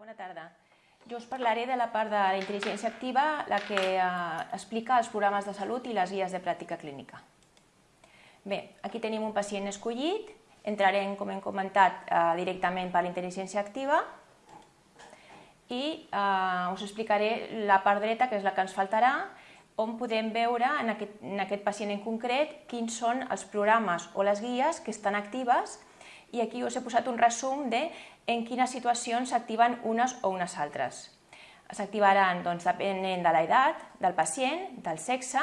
bona tarda. Jo us parlaré de la part de la intel·ligència activa, la que eh, explica els programes de salut i les guies de pràctica clínica. Bé, aquí tenim un pacient escollit, entrarem, com hem comentat, eh, directament per la intel·ligència activa i eh, us explicaré la part dreta, que és la que ens faltarà, on podem veure en aquest, en aquest pacient en concret quins són els programes o les guies que estan actives i aquí us he posat un resum de en quines situacions s'activen unes o unes altres. S'activaran doncs, depenent de l'edat del pacient, del sexe,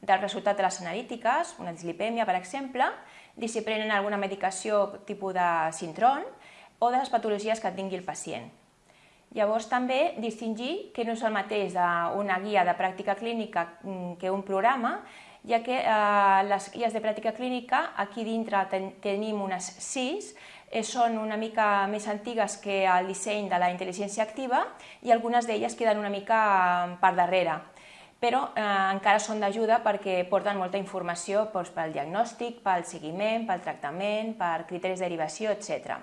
del resultat de les analítiques, una dislipèmia, per exemple, de si prenen alguna medicació tipus de sintron o de les patologies que tingui el pacient. Llavors també distingir que no és el mateix una guia de pràctica clínica que un programa, ja que eh, les guies de pràctica clínica, aquí dintre ten tenim unes sis, eh, són una mica més antigues que el disseny de la intel·ligència activa i algunes d'elles queden una mica eh, per darrere però eh, encara són d'ajuda perquè porten molta informació doncs, pel diagnòstic, pel seguiment, pel tractament, per criteris de derivació, etc.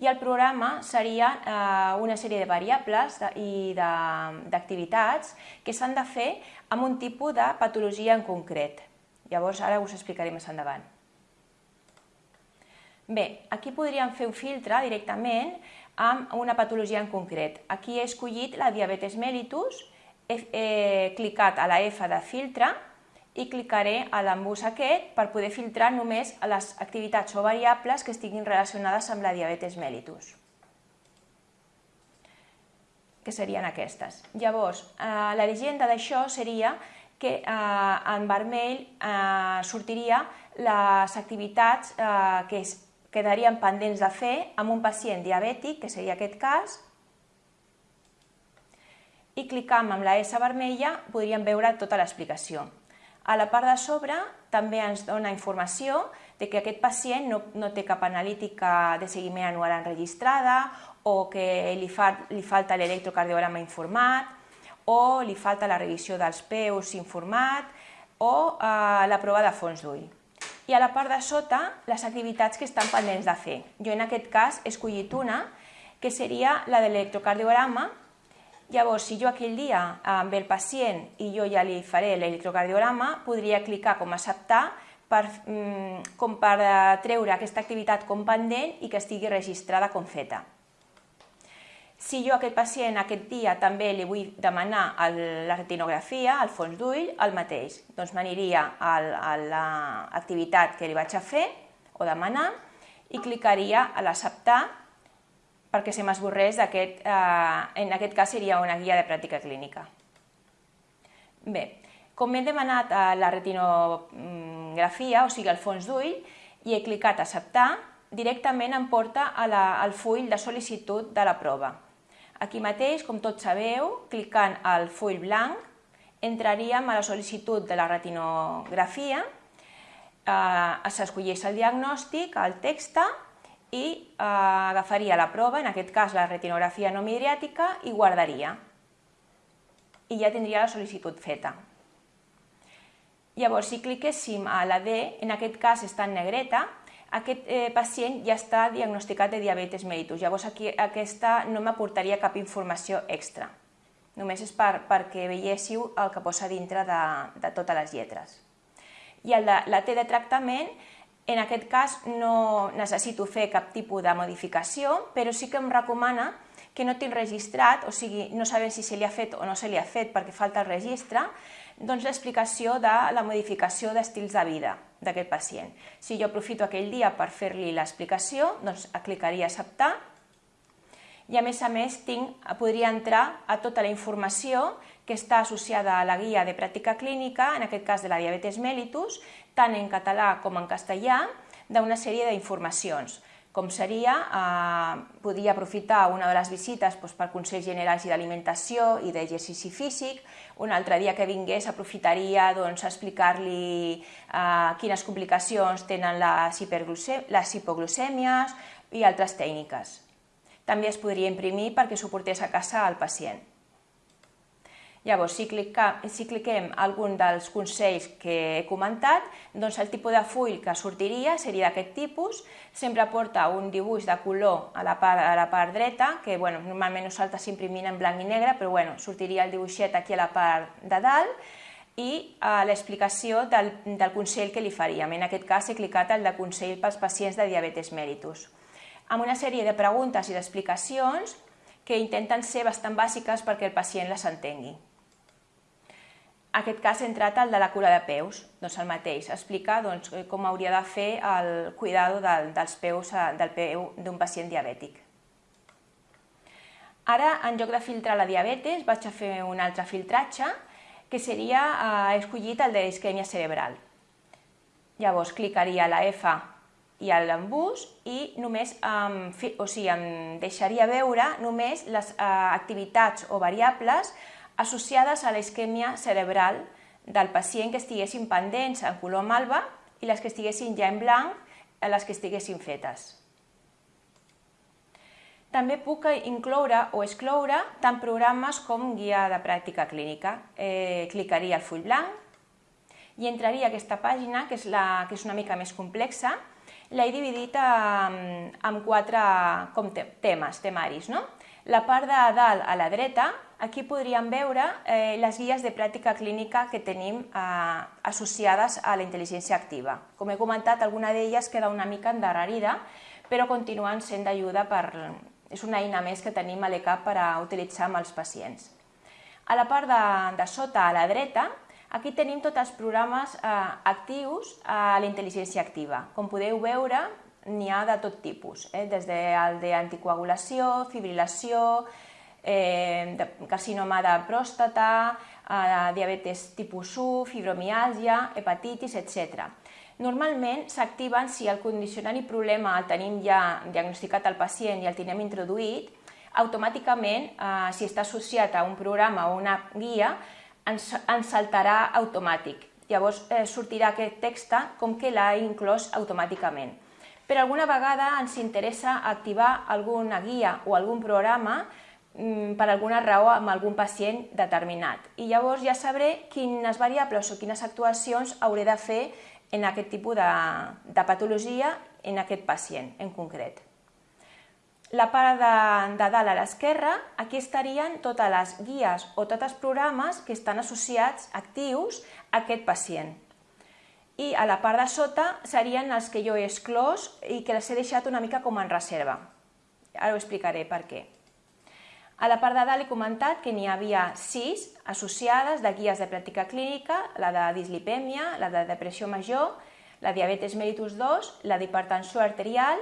I el programa seria eh, una sèrie de variables de, i d'activitats que s'han de fer amb un tipus de patologia en concret. Llavors, ara us explicaré més endavant. Bé, aquí podríem fer un filtre directament amb una patologia en concret. Aquí he escollit la diabetes mellitus, he, he clicat a la F de filtre i clicaré a l'embús aquest per poder filtrar només les activitats o variables que estiguin relacionades amb la diabetes mellitus que serien aquestes. Llavors, eh, la llegenda d'això seria que eh, en vermell eh, sortiria les activitats eh, que es quedarien pendents de fer amb un pacient diabètic, que seria aquest cas, i clicant amb la S vermella podríem veure tota l'explicació. A la part de sobre també ens dona informació de que aquest pacient no, no té cap analítica de seguiment anual enregistrada o que li, fa, li falta l'electrocardiograma informat o li falta la revisió dels peus informat o eh, la prova de fons d'ull i a la part de sota les activitats que estan pendents de fer. Jo en aquest cas he escollit una, que seria la de l'electrocardiograma. Llavors, si jo aquell dia amb el pacient i jo ja li faré l'electrocardiograma, podria clicar com a acceptar per, mm, com per treure aquesta activitat com pendent i que estigui registrada com feta. Si jo a aquest pacient aquest dia també li vull demanar el, la retinografia, el fons d'ull, el mateix. Doncs m'aniria a l'activitat que li vaig a fer o demanar i clicaria a l'acceptar perquè se m'esborrés aquest, eh, en aquest cas seria una guia de pràctica clínica. Bé, com m'he demanat eh, la retinografia, o sigui el fons d'ull, i he clicat acceptar, directament em porta a la, al full de sol·licitud de la prova. Aquí mateix, com tots sabeu, clicant al full blanc, entraríem a la sol·licitud de la retinografia, eh, s'escolleix el diagnòstic, el text, i eh, agafaria la prova, en aquest cas la retinografia no midriàtica, i guardaria. I ja tindria la sol·licitud feta. Llavors, si cliquéssim a la D, en aquest cas està en negreta, aquest eh, pacient ja està diagnosticat de diabetes mellitus, llavors aquí, aquesta no m'aportaria cap informació extra. Només és per, perquè veiéssiu el que posa dintre de, de totes les lletres. I de la T de tractament, en aquest cas no necessito fer cap tipus de modificació, però sí que em recomana que no tinc registrat, o sigui, no sabem si se li ha fet o no se li ha fet perquè falta el registre, doncs l'explicació de la modificació d'estils de vida d'aquest pacient. Si jo aprofito aquell dia per fer-li l'explicació, doncs clicaria acceptar i a més a més tinc, podria entrar a tota la informació que està associada a la guia de pràctica clínica, en aquest cas de la diabetes mellitus, tant en català com en castellà, d'una sèrie d'informacions com seria, eh, podria aprofitar una de les visites doncs, per Consells Generals d'Alimentació i d'Exercici Físic, un altre dia que vingués aprofitaria doncs, explicar-li eh, quines complicacions tenen les, les hipoglucèmies i altres tècniques. També es podria imprimir perquè suportés a casa al pacient. Llavors, si, clica, si cliquem algun dels consells que he comentat, doncs el tipus de full que sortiria seria d'aquest tipus, sempre porta un dibuix de color a la part, a la part dreta, que bueno, normalment nosaltres s'imprimim en blanc i negre, però bueno, sortiria el dibuixet aquí a la part de dalt, i eh, l'explicació del, del consell que li faríem. En aquest cas he clicat el de consell pels pacients de diabetes mellitus. Amb una sèrie de preguntes i d'explicacions que intenten ser bastant bàsiques perquè el pacient les entengui aquest cas he entrat el de la cura de peus, doncs el mateix, explica doncs, com hauria de fer el cuidado del, dels peus eh, del peu d'un pacient diabètic. Ara, en lloc de filtrar la diabetes, vaig a fer un altre filtratge, que seria eh, escollit el de isquèmia cerebral. Llavors, clicaria la F i a l'embús i només em, o sigui, em deixaria veure només les eh, activitats o variables associades a la isquèmia cerebral del pacient que estiguessin pendents en color malva i les que estiguessin ja en blanc, a les que estiguessin fetes. També puc incloure o excloure tant programes com guia de pràctica clínica. Eh, clicaria al full blanc i entraria a aquesta pàgina, que és, la, que és una mica més complexa. L'he dividit en, en quatre com temes, temaris. No? La part de dalt a la dreta Aquí podríem veure eh, les guies de pràctica clínica que tenim eh, associades a la intel·ligència activa. Com he comentat, alguna d'elles queda una mica endarrerida, però continuen sent d'ajuda per... És una eina més que tenim a l'ECAP per a utilitzar amb els pacients. A la part de, de sota, a la dreta, aquí tenim tots els programes eh, actius a la intel·ligència activa. Com podeu veure, n'hi ha de tot tipus, eh? des del d'anticoagulació, fibrilació, eh, de carcinoma de pròstata, eh, diabetes tipus 1, fibromiàlgia, hepatitis, etc. Normalment s'activen si el condicionant i problema el tenim ja diagnosticat al pacient i el tenim introduït, automàticament, eh, si està associat a un programa o una guia, ens, ens saltarà automàtic. Llavors eh, sortirà aquest text com que l'ha inclòs automàticament. Per alguna vegada ens interessa activar alguna guia o algun programa per alguna raó amb algun pacient determinat. I llavors ja sabré quines variables o quines actuacions hauré de fer en aquest tipus de, de patologia en aquest pacient en concret. La part de, de dalt a l'esquerra, aquí estarien totes les guies o tots els programes que estan associats, actius, a aquest pacient. I a la part de sota serien els que jo he exclòs i que les he deixat una mica com en reserva. Ara ho explicaré per què. A la part de dalt he comentat que n'hi havia sis associades de guies de pràctica clínica, la de dislipèmia, la de depressió major, la diabetes mellitus 2, la d'hipertensió arterial,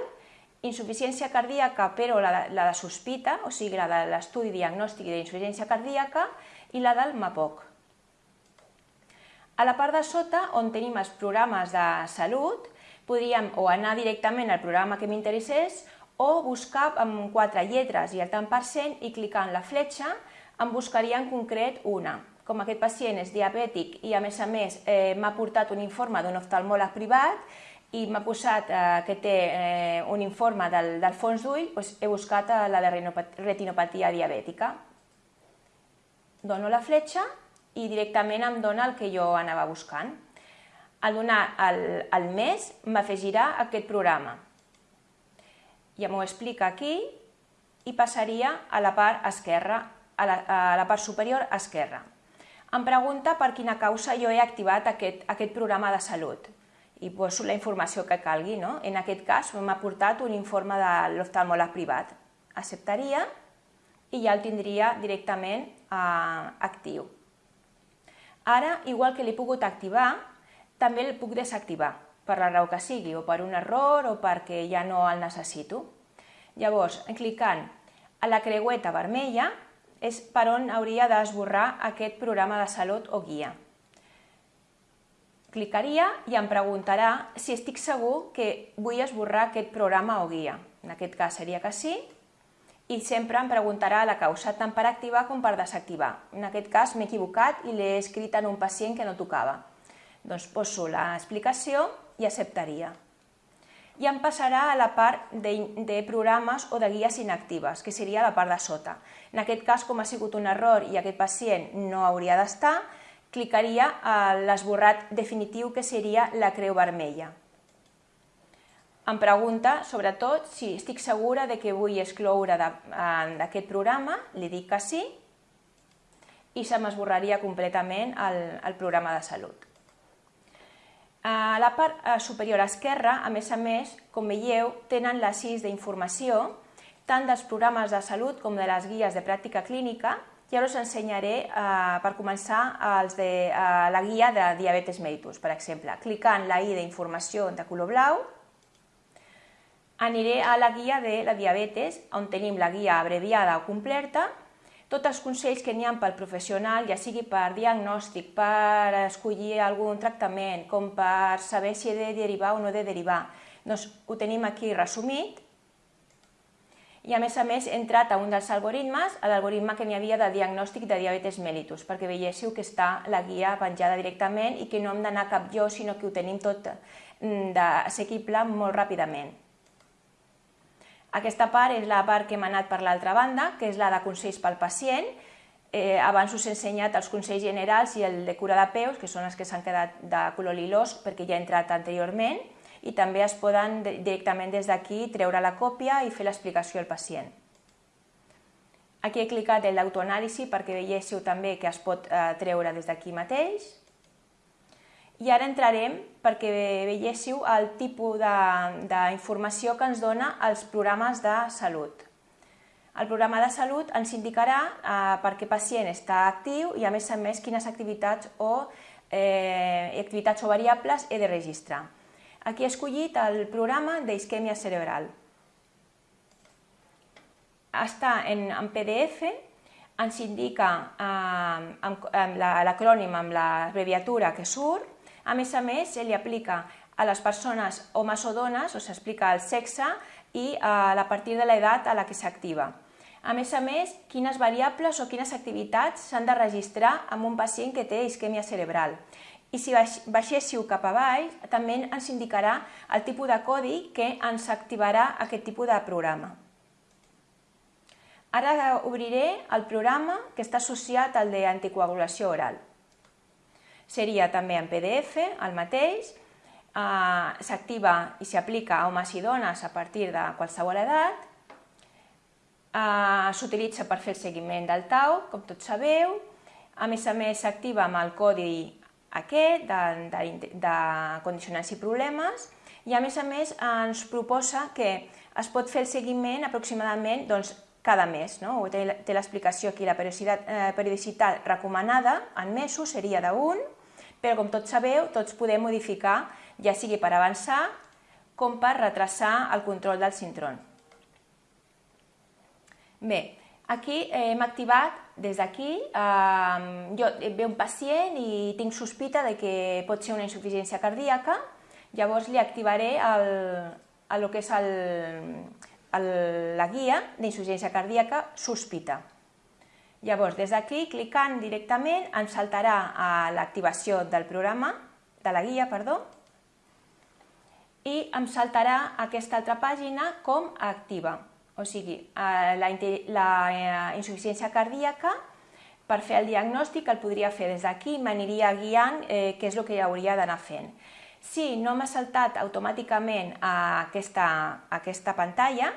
insuficiència cardíaca però la la de sospita, o sigui la de l'estudi diagnòstic d'insuficiència cardíaca i la del MAPOC. A la part de sota, on tenim els programes de salut, podríem o anar directament al programa que m'interessés o buscar amb quatre lletres i el tant per cent i clicar en la fletxa em buscaria en concret una. Com aquest pacient és diabètic i a més a més eh, m'ha portat un informe d'un oftalmòleg privat i m'ha posat eh, que té eh, un informe del, del fons d'ull, doncs he buscat eh, la de retinopatia diabètica. Dono la fletxa i directament em dona el que jo anava buscant. Al donar el, el mes m'afegirà aquest programa ja m'ho explica aquí, i passaria a la part esquerra, a la, a la part superior esquerra. Em pregunta per quina causa jo he activat aquest, aquest programa de salut i poso la informació que calgui. No? En aquest cas m'ha portat un informe de l'oftalmòleg privat. Acceptaria i ja el tindria directament eh, actiu. Ara, igual que l'he pogut activar, també el puc desactivar per la raó que sigui, o per un error o perquè ja no el necessito. Llavors, clicant a la creueta vermella és per on hauria d'esborrar aquest programa de salut o guia. Clicaria i em preguntarà si estic segur que vull esborrar aquest programa o guia. En aquest cas seria que sí, i sempre em preguntarà la causa tant per activar com per desactivar. En aquest cas m'he equivocat i l'he escrit en un pacient que no tocava. Doncs poso l'explicació i acceptaria. i em passarà a la part de, de programes o de guies inactives, que seria la part de sota. En aquest cas, com ha sigut un error i aquest pacient no hauria d'estar, clicaria a l'esborrat definitiu, que seria la creu vermella. Em pregunta, sobretot, si estic segura de que vull excloure d'aquest programa, li dic que sí, i se m'esborraria completament el, el programa de salut. A la part eh, superior esquerra, a més a més, com veieu, tenen sis d'informació, tant dels programes de salut com de les guies de pràctica clínica, i ara us ensenyaré, eh, per començar, els de, eh, la guia de diabetes mellitus, per exemple. Clicant la i d'informació de color blau, aniré a la guia de la diabetes, on tenim la guia abreviada o completa, tots els consells que n'hi ha pel professional, ja sigui per diagnòstic, per escollir algun tractament, com per saber si he de derivar o no he de derivar, doncs ho tenim aquí resumit. I a més a més he entrat a un dels algoritmes, a l'algoritme que n'hi havia de diagnòstic de diabetes mellitus, perquè veiéssiu que està la guia penjada directament i que no hem d'anar cap jo, sinó que ho tenim tot mm, assequible molt ràpidament. Aquesta part és la part que hem anat per l'altra banda, que és la de consells pel pacient. Eh, abans us he ensenyat els consells generals i el de cura de peus, que són els que s'han quedat de color lilós perquè ja he entrat anteriorment, i també es poden directament des d'aquí treure la còpia i fer l'explicació al pacient. Aquí he clicat en l'autoanàlisi perquè veiéssiu també que es pot eh, treure des d'aquí mateix. I ara entrarem perquè veiéssiu el tipus d'informació que ens dona els programes de salut. El programa de salut ens indicarà eh, per què pacient està actiu i a més a més quines activitats o, eh, activitats o variables he de registrar. Aquí he escollit el programa d'isquèmia cerebral. Està en, en PDF, ens indica eh, l'acrònim amb l'abreviatura que surt, a més a més, se li aplica a les persones homes o dones, o s'explica el sexe i a la partir de l'edat a la que s'activa. A més a més, quines variables o quines activitats s'han de registrar amb un pacient que té isquèmia cerebral. I si baixéssiu cap a baix, també ens indicarà el tipus de codi que ens activarà aquest tipus de programa. Ara obriré el programa que està associat al d'anticoagulació oral seria també en PDF, el mateix, eh, s'activa i s'aplica a homes i dones a partir de qualsevol edat, eh, s'utilitza per fer el seguiment del tau, com tots sabeu, a més a més s'activa amb el codi aquest de, de, de condicionants i problemes i a més a més ens proposa que es pot fer el seguiment aproximadament doncs, cada mes. No? Té, l'explicació aquí, la periodicitat, eh, periodicitat recomanada en mesos seria d'un, però com tots sabeu, tots podem modificar, ja sigui per avançar com per retrasar el control del sintron. Bé, aquí hem activat des d'aquí, eh, jo ve un pacient i tinc sospita de que pot ser una insuficiència cardíaca, llavors li activaré el, el que és el, el, la guia d'insuficiència cardíaca sospita. Llavors, des d'aquí, clicant directament, ens saltarà a l'activació del programa, de la guia, perdó, i em saltarà aquesta altra pàgina com activa. O sigui, la, la eh, insuficiència cardíaca, per fer el diagnòstic el podria fer des d'aquí, m'aniria guiant eh, què és el que hauria d'anar fent. Si no m'ha saltat automàticament a aquesta, a aquesta pantalla,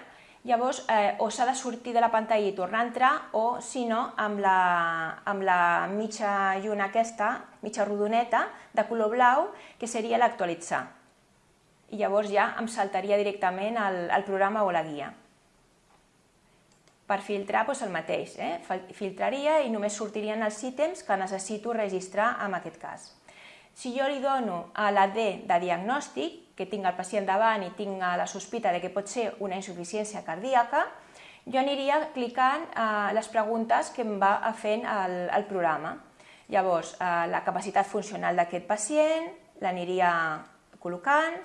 Llavors, eh, o s'ha de sortir de la pantalla i tornar a entrar, o, si no, amb la, amb la mitja lluna aquesta, mitja rodoneta, de color blau, que seria l'actualitzar. I llavors ja em saltaria directament el, el programa o la guia. Per filtrar, doncs el mateix. Eh? Filtraria i només sortirien els ítems que necessito registrar en aquest cas. Si jo li dono a la D de diagnòstic, que tinc el pacient davant i tinc la sospita de que pot ser una insuficiència cardíaca, jo aniria clicant eh, les preguntes que em va fent el, el programa. Llavors, eh, la capacitat funcional d'aquest pacient l'aniria col·locant,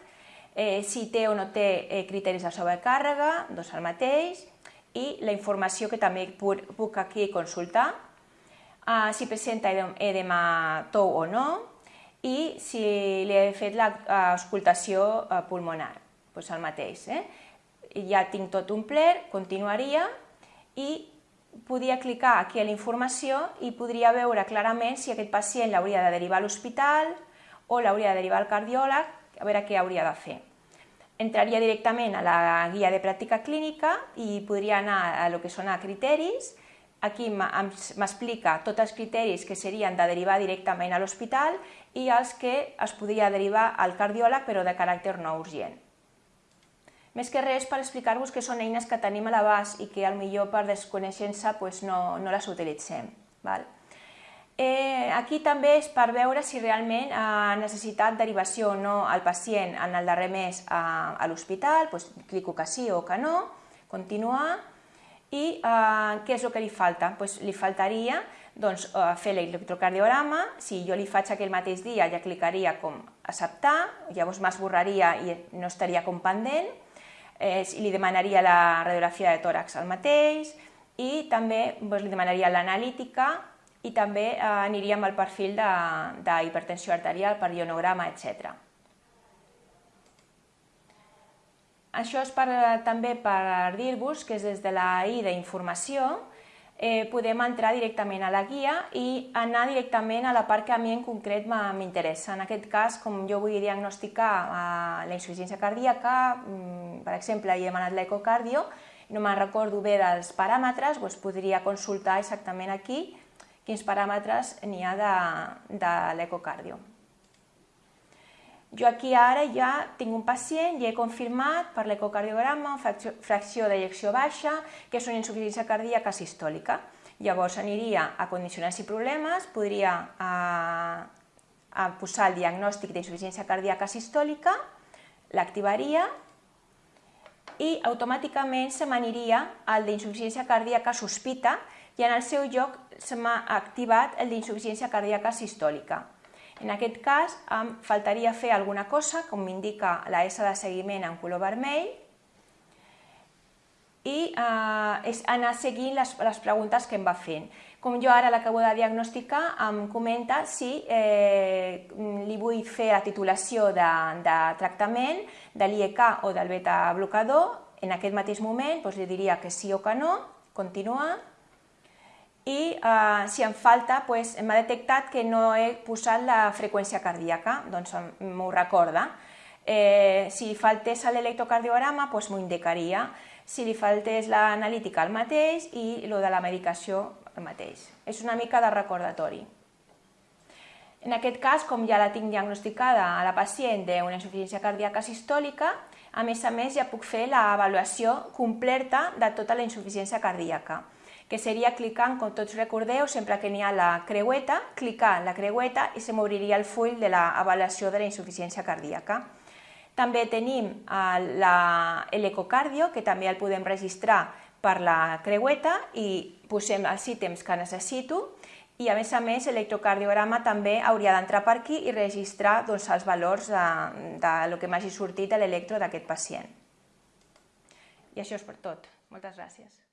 eh, si té o no té eh, criteris de sobrecàrrega, doncs el mateix, i la informació que també puc, puc aquí consultar, eh, si presenta edema tou o no, i si li he fet l'escoltació eh, pulmonar. doncs el mateix. Eh? Ja tinc tot omplert, continuaria i podia clicar aquí a la informació i podria veure clarament si aquest pacient l'hauria de derivar a l'hospital o l'hauria de derivar al cardiòleg, a veure què hauria de fer. Entraria directament a la guia de pràctica clínica i podria anar a lo que són a criteris, Aquí m'explica tots els criteris que serien de derivar directament a l'hospital i els que es podria derivar al cardiòleg però de caràcter no urgent. Més que res per explicar-vos que són eines que tenim a l'abast i que millor per desconeixença pues, no, no les utilitzem. Val? Eh, aquí també és per veure si realment ha necessitat derivació o no al pacient en el darrer mes a, a l'hospital, pues, clico que sí o que no, continuar, i eh, què és el que li falta? Pues li faltaria doncs, eh, fer l'electrocardiograma, si jo li faig aquell mateix dia ja clicaria com acceptar, llavors m'esborraria i no estaria com pendent, eh, li demanaria la radiografia de tòrax al mateix i també doncs, li demanaria l'analítica i també eh, aniríem al perfil d'hipertensió arterial per ionograma, etc. Això és per, també per dir-vos que des de la I d'informació eh, podem entrar directament a la guia i anar directament a la part que a mi en concret m'interessa. En aquest cas, com jo vull diagnosticar eh, la insuficiència cardíaca, mm, per exemple, he demanat l'ecocardio, no me'n recordo bé dels paràmetres, doncs podria consultar exactament aquí quins paràmetres n'hi ha de, de l'ecocardio. Jo aquí ara ja tinc un pacient i he confirmat per l'ecocardiograma fracció, d'ejecció baixa, que és una insuficiència cardíaca sistòlica. Llavors aniria a condicionants i problemes, podria a, a posar el diagnòstic d'insuficiència cardíaca sistòlica, l'activaria i automàticament se m'aniria al d'insuficiència cardíaca sospita i en el seu lloc se m'ha activat el d'insuficiència cardíaca sistòlica. En aquest cas, em faltaria fer alguna cosa, com m'indica la S de seguiment en color vermell, i eh, és anar seguint les, les preguntes que em va fent. Com jo ara l'acabo de diagnosticar, em comenta si eh, li vull fer la titulació de, de tractament de l'IEK o del beta-blocador. En aquest mateix moment doncs, li diria que sí o que no, continuar, i eh, si em falta, pues, m'ha detectat que no he posat la freqüència cardíaca, doncs m'ho recorda. Eh, si faltés l'electrocardiograma, pues, m'ho indicaria. Si li faltés l'analítica el mateix i el de la medicació el mateix. És una mica de recordatori. En aquest cas, com ja la tinc diagnosticada a la pacient d'una insuficiència cardíaca sistòlica, a més a més ja puc fer l'avaluació completa de tota la insuficiència cardíaca que seria clicant, com tots recordeu, sempre que n'hi ha la creueta, clicar la creueta i se m'obriria el full de l'avaluació de la insuficiència cardíaca. També tenim l'ecocardio, que també el podem registrar per la creueta i posem els ítems que necessito i a més a més l'electrocardiograma també hauria d'entrar per aquí i registrar doncs, els valors de, de lo que m'hagi sortit a l'electro d'aquest pacient. I això és per tot. Moltes gràcies.